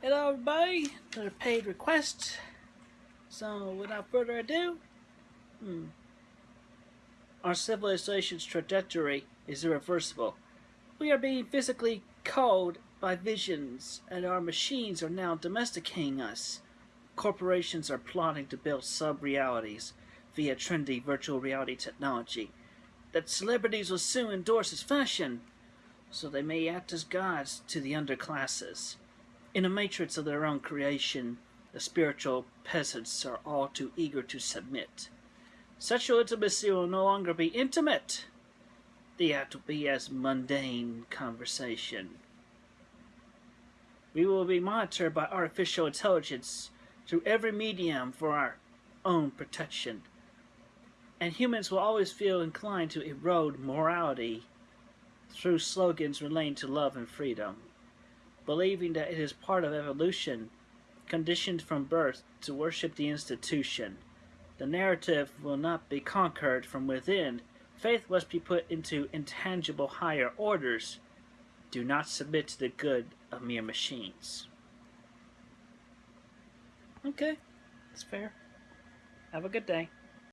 Hello everybody, another paid request. So without further ado, hmm, our civilization's trajectory is irreversible. We are being physically called by visions and our machines are now domesticating us. Corporations are plotting to build sub-realities via trendy virtual reality technology that celebrities will soon endorse as fashion so they may act as gods to the underclasses. In a matrix of their own creation, the spiritual peasants are all too eager to submit. Sexual intimacy will no longer be intimate. The act will be as mundane conversation. We will be monitored by artificial intelligence through every medium for our own protection. And humans will always feel inclined to erode morality through slogans relating to love and freedom, believing that it is part of evolution, conditioned from birth to worship the institution. The narrative will not be conquered from within. Faith must be put into intangible higher orders. Do not submit to the good of mere machines. Okay, that's fair. Have a good day.